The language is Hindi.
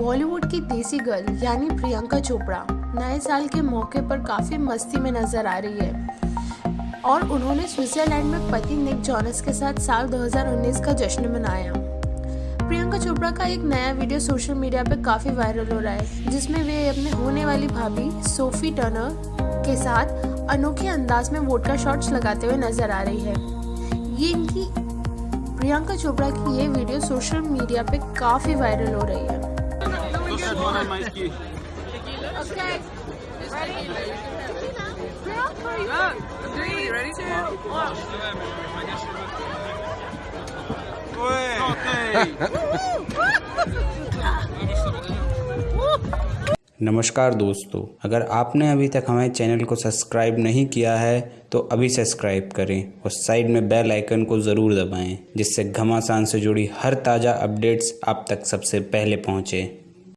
बॉलीवुड की देसी गर्ल यानी प्रियंका चोपड़ा नए साल के मौके पर काफ़ी मस्ती में नज़र आ रही है। और उन्होंने स्विट्जरलैंड में पति निक जॉनस के साथ साल 2019 का जश्न मनाया। प्रियंका चोपड़ा का एक नया वीडियो सोशल मीडिया पर काफ़ी वायरल हो रहा है, जिसमें वे अपने होने वाली भाभी सोफी टर्नर के साथ अनोखे अंदाज में वोट का शॉट्स लगाते हुए नज़र आ रही है। ये इनकी प्रियंका चोपड़ा की ये वीडियो सोशल मीडिया पे काफ़ी वायरल हो रही है। नमस्कार दोस्तों अगर आपने अभी तक हमारे चैनल को सब्सक्राइब नहीं किया है तो अभी सब्सक्राइब करें और साइड में बेल आइकन को ज़रूर दबाएँ जिससे घमासान से जुड़ी हर ताज़ा अपडेट्स आप तक सबसे पहले पहुँचे।